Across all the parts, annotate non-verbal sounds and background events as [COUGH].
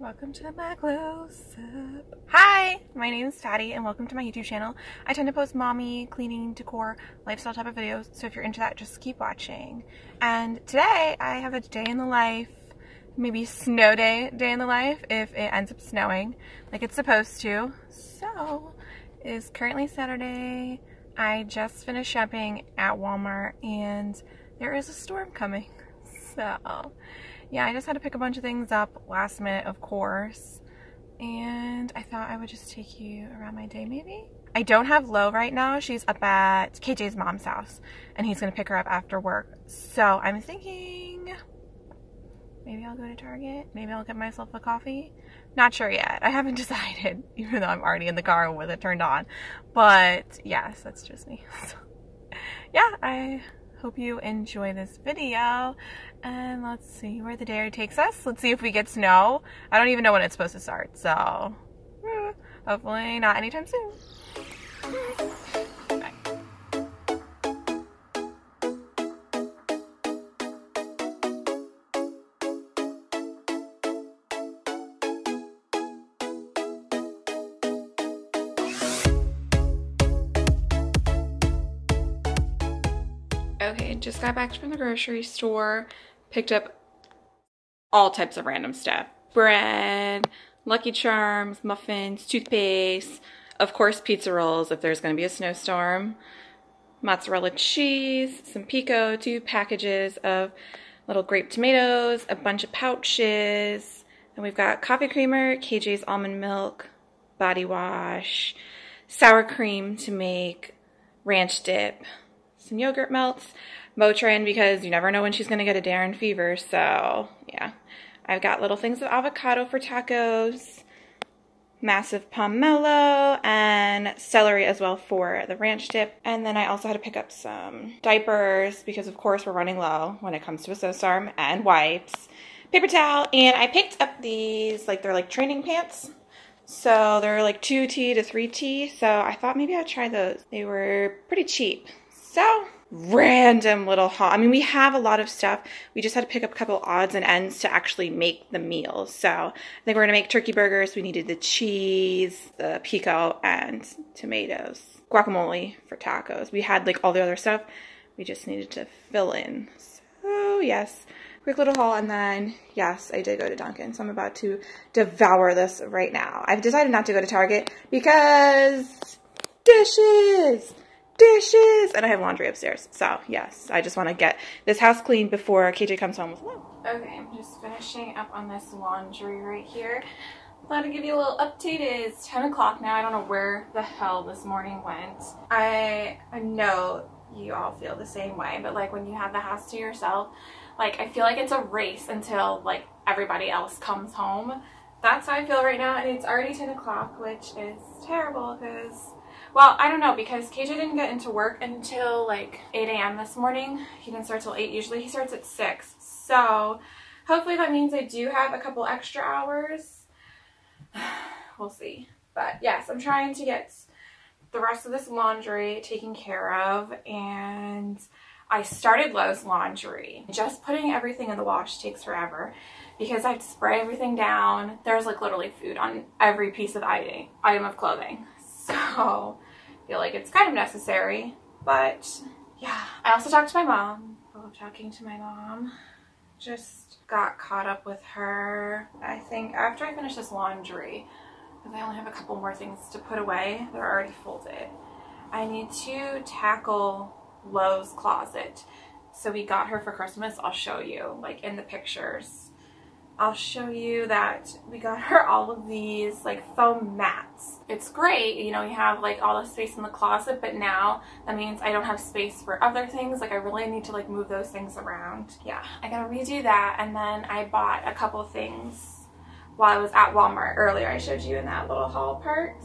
Welcome to my close up. Hi, my name is Fatty and welcome to my YouTube channel. I tend to post mommy, cleaning, decor, lifestyle type of videos, so if you're into that, just keep watching. And today I have a day in the life, maybe snow day, day in the life if it ends up snowing like it's supposed to. So, it is currently Saturday. I just finished shopping at Walmart and there is a storm coming. [LAUGHS] So, yeah, I just had to pick a bunch of things up last minute, of course. And I thought I would just take you around my day, maybe? I don't have Lo right now. She's up at KJ's mom's house, and he's going to pick her up after work. So I'm thinking maybe I'll go to Target. Maybe I'll get myself a coffee. Not sure yet. I haven't [LAUGHS] decided, even though I'm already in the car with it turned on. But yes, that's just me. [LAUGHS] So, yeah, I hope you enjoy this video. And let's see where the day takes us. Let's see if we get snow i don't even know when it's supposed to start so eh, hopefully not anytime soon Okay, just got back from the grocery store, picked up all types of random stuff. Bread, Lucky Charms, muffins, toothpaste, of course pizza rolls if there's going to be a snowstorm, mozzarella cheese, some pico, two packages of little grape tomatoes, a bunch of pouches, and we've got coffee creamer, KJ's almond milk, body wash, sour cream to make ranch dip, some yogurt melts, Motrin because you never know when she's going to get a Darren fever. So, yeah. I've got little things of avocado for tacos, massive pomelo, and celery as well for the ranch dip. And then I also had to pick up some diapers because, of course, we're running low when it comes to a snowstorm, and wipes, paper towel, and I picked up these, like, they're like training pants. So they're like 2T to 3T. So I thought maybe I'd try those. They were pretty cheap. So random little haul. I mean, we have a lot of stuff. We just had to pick up a couple odds and ends to actually make the meals. So I think we're gonna make turkey burgers. We needed the cheese, the pico, and tomatoes. Guacamole for tacos. We had like all the other stuff. We just needed to fill in. So yes, quick little haul. And then yes, I did go to Dunkin'. So I'm about to devour this right now. I've decided not to go to Target because dishes dishes, and I have laundry upstairs. So yes, I just want to get this house clean before KJ comes home with Lo. Okay, I'm just finishing up on this laundry right here. Thought to give you a little update. It's 10 o'clock now. I don't know where the hell this morning went. I, I know you all feel the same way, but like when you have the house to yourself, like I feel like it's a race until like everybody else comes home. That's how I feel right now, and it's already 10 o'clock, which is terrible because well, I don't know because KJ didn't get into work until like 8 a.m. this morning. He didn't start till 8. Usually he starts at 6. So hopefully that means I do have a couple extra hours. [SIGHS] we'll see. But yes, I'm trying to get the rest of this laundry taken care of and I started Lo's laundry. Just putting everything in the wash takes forever because I have to spray everything down. There's like literally food on every piece of item, item of clothing. So I feel like it's kind of necessary. But yeah, I also talked to my mom. I love talking to my mom. Just got caught up with her. I think after I finish this laundry, because I only have a couple more things to put away, they're already folded. I need to tackle Lo's closet. So we got her for Christmas. I'll show you like in the pictures I'll show you that we got her [LAUGHS] all of these like foam mats. It's great, you know, you have like all the space in the closet, but now that means I don't have space for other things. Like I really need to like move those things around. Yeah, I gotta redo that. And then I bought a couple things while I was at Walmart earlier. I showed you in that little haul part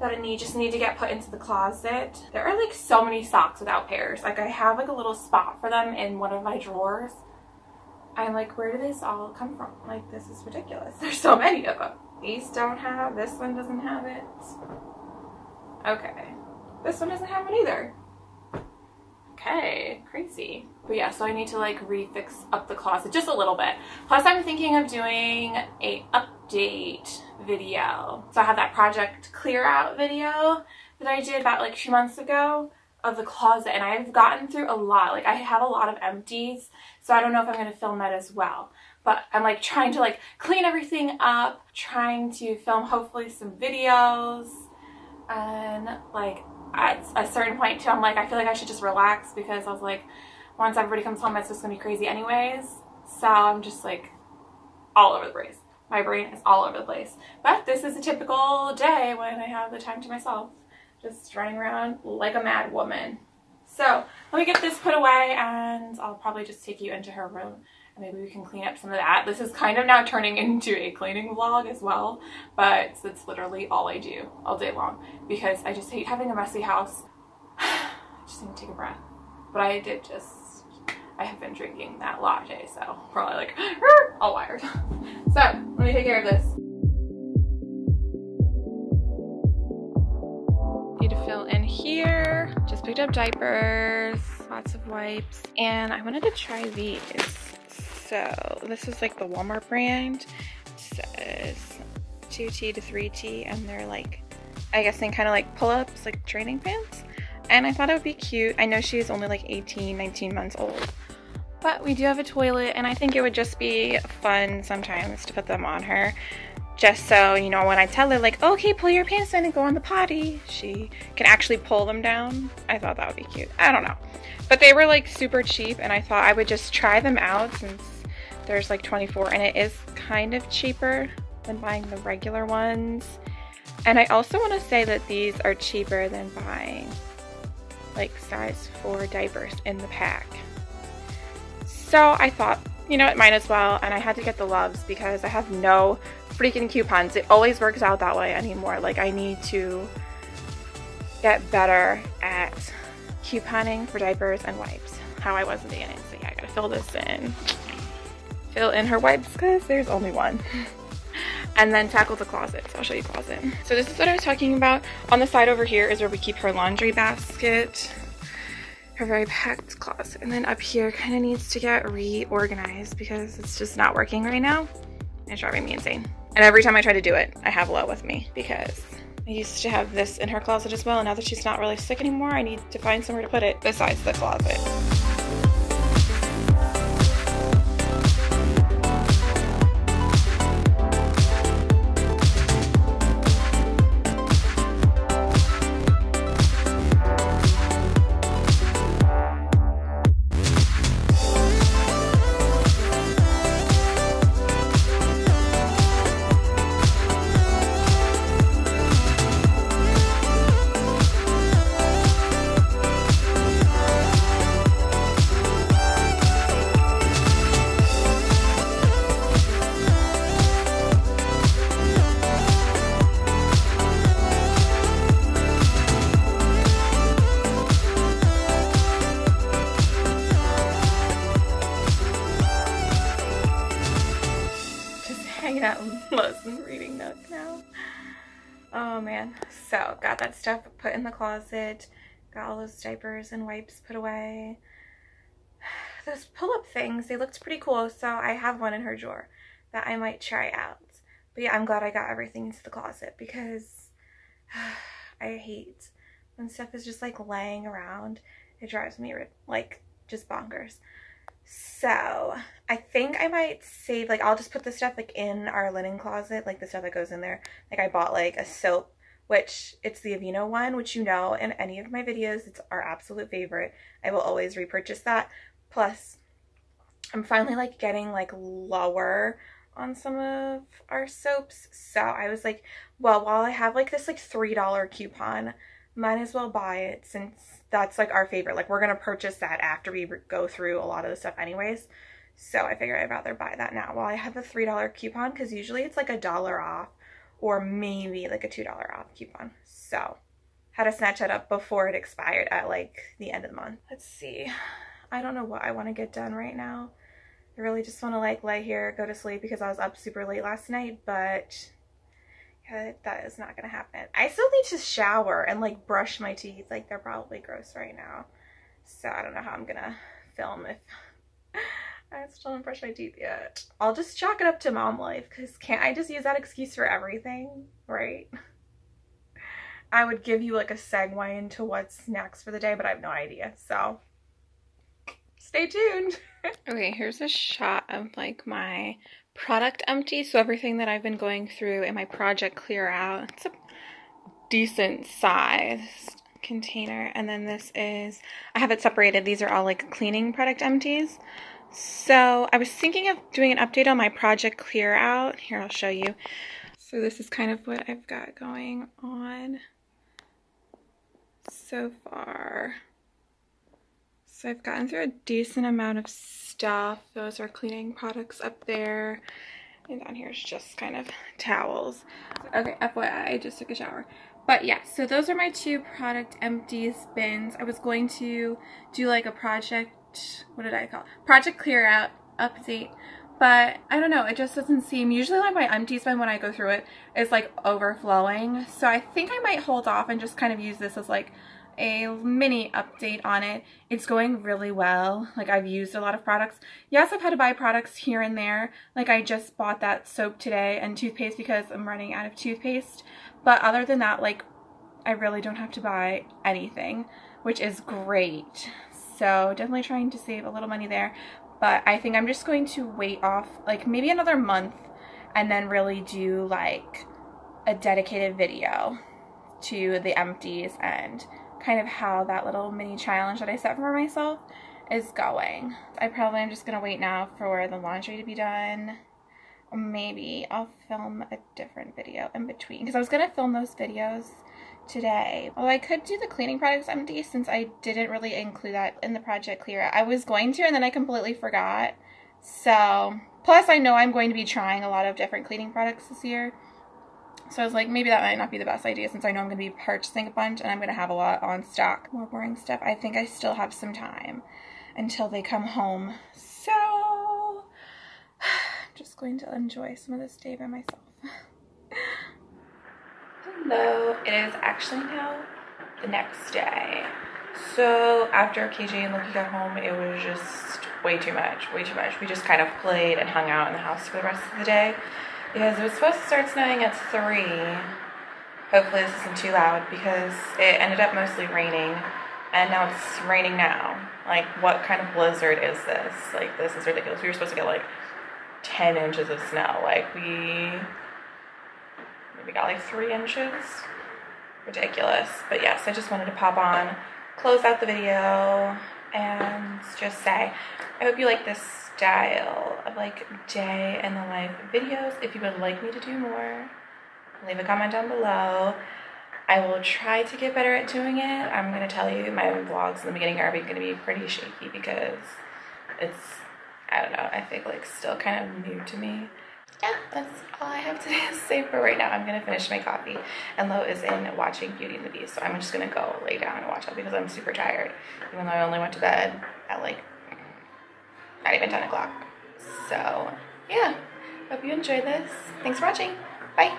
that I need just need to get put into the closet. There are like so many socks without pairs. Like I have like a little spot for them in one of my drawers I'm like, where did this all come from? Like, this is ridiculous. [LAUGHS] There's so many of them. These don't have, this one doesn't have it. Okay. This one doesn't have it either. Okay, crazy. But yeah, so I need to like refix up the closet just a little bit. Plus I'm thinking of doing a update video. So I have that project clear out video that I did about like two months ago of the closet and I've gotten through a lot. Like I have a lot of empties, so I don't know if I'm going to film that as well. But I'm like trying to like clean everything up, trying to film hopefully some videos and like at a certain point too I'm like I feel like I should just relax because I was like once everybody comes home it's just gonna be crazy anyways. So I'm just like all over the place. My brain is all over the place. But this is a typical day when I have the time to myself just running around like a mad woman. So let me get this put away and I'll probably just take you into her room and maybe we can clean up some of that. This is kind of now turning into a cleaning vlog as well, but that's literally all I do all day long because I just hate having a messy house. [SIGHS] I just need to take a breath. But I did just, I have been drinking that latte, so probably like [GASPS] all wired. [LAUGHS] So let me take care of this. Up diapers, lots of wipes, and I wanted to try these. So this is like the Walmart brand. It says 2T to 3T, and they're like, I guess they kind of like pull-ups, like training pants. And I thought it would be cute. I know she's only like 18, 19 months old. But we do have a toilet, and I think it would just be fun sometimes to put them on her just so, you know, when I tell her like, okay, pull your pants down and go on the potty, she can actually pull them down. I thought that would be cute. I don't know. But they were like super cheap and I thought I would just try them out since there's like 24 and it is kind of cheaper than buying the regular ones. And I also want to say that these are cheaper than buying like size 4 diapers in the pack. So I thought, you know, it might as well. And I had to get the Luvs because I have no freaking coupons. It always works out that way anymore. Like I need to get better at couponing for diapers and wipes. How I was in the beginning. So yeah, I gotta fill this in. Fill in her wipes because there's only one. [LAUGHS] and then tackle the closet. So I'll show you the closet. So this is what I was talking about. On the side over here is where we keep her laundry basket. Her very packed closet. And then up here kind of needs to get reorganized because it's just not working right now. It's driving me insane. And every time I try to do it, I have Lo with me because I used to have this in her closet as well. And now that she's not really sick anymore, I need to find somewhere to put it besides the closet. [LAUGHS] Oh man. So got that stuff put in the closet. Got all those diapers and wipes put away. [SIGHS] Those pull-up things, they looked pretty cool. So I have one in her drawer that I might try out. But yeah, I'm glad I got everything into the closet because [SIGHS] I hate when stuff is just like laying around. It drives me like just bonkers. So I think I might save, like I'll just put the stuff like in our linen closet, like the stuff that goes in there. Like I bought like a soap, which it's the Aveeno one, which you know in any of my videos, it's our absolute favorite. I will always repurchase that. Plus, I'm finally like getting like lower on some of our soaps. So I was like, well, while I have like this like $3 coupon, might as well buy it since that's like our favorite. Like we're going to purchase that after we go through a lot of the stuff anyways. So I figured I'd rather buy that now while I have the $3 coupon because usually it's like a dollar off or maybe like a $2 off coupon. So had to snatch that up before it expired at like the end of the month. Let's see. I don't know what I want to get done right now. I really just want to like lay here, go to sleep because I was up super late last night, but that is not gonna happen. I still need to shower and like brush my teeth. Like they're probably gross right now. So I don't know how I'm gonna film if [LAUGHS] I still haven't brushed my teeth yet. I'll just chalk it up to mom life because can't I just use that excuse for everything, right? [LAUGHS] I would give you like a segue into what's next for the day, but I have no idea. So stay tuned. [LAUGHS] okay, here's a shot of like my product empty. So everything that I've been going through in my project clear out. It's a decent sized container. And then this is, I have it separated. These are all like cleaning product empties. So I was thinking of doing an update on my project clear out. Here, I'll show you. So this is kind of what I've got going on so far. So I've gotten through a decent amount of stuff. Those are cleaning products up there. And down here is just kind of [LAUGHS] towels. Okay, FYI, I just took a shower. But yeah, so those are my two product empties bins. I was going to do like a project, what did I call it? Project clear out update. But I don't know, it just doesn't seem, usually like my empties bin when I go through it is like overflowing. So I think I might hold off and just kind of use this as like a mini update on it. It's going really well. Like I've used a lot of products. Yes, I've had to buy products here and there. Like I just bought that soap today and toothpaste because I'm running out of toothpaste. But other than that, like, I really don't have to buy anything, which is great. So definitely trying to save a little money there. But I think I'm just going to wait off, like, maybe another month and then really do, like, a dedicated video to the empties and kind of how that little mini challenge that I set for myself is going. I probably am just going to wait now for the laundry to be done maybe I'll film a different video in between because I was going to film those videos today. Well, I could do the cleaning products empty since I didn't really include that in the project clear. I was going to and then I completely forgot. So, plus I know I'm going to be trying a lot of different cleaning products this year. So I was like, maybe that might not be the best idea since I know I'm going to be purchasing a bunch and I'm going to have a lot on stock. More boring stuff. I think I still have some time until they come home. So [SIGHS] I'm just going to enjoy some of this day by myself. [LAUGHS] Hello, it is actually now the next day. So after KJ and Loki got home, it was just way too much, way too much. We just kind of played and hung out in the house for the rest of the day because it was supposed to start snowing at 3. Hopefully this isn't too loud because it ended up mostly raining and now it's raining now. Like what kind of blizzard is this? Like this is ridiculous. We were supposed to get like 10 inches of snow. Like we maybe got like three inches. Ridiculous. But yes, I just wanted to pop on, close out the video, and just say, I hope you like this style of like day in the life videos. If you would like me to do more, leave a comment down below. I will try to get better at doing it. I'm to tell you my vlogs in the beginning are to be pretty shaky because it's I don't know, I think like still kind of new to me. Yeah, that's all I have to [LAUGHS] say for right now. I'm gonna finish my coffee and Lo is in watching Beauty and the Beast. So I'm just gonna go lay down and watch it because I'm super tired. Even though I only went to bed at like not even 10 o'clock. So yeah, hope you enjoyed this. Thanks for watching. Bye.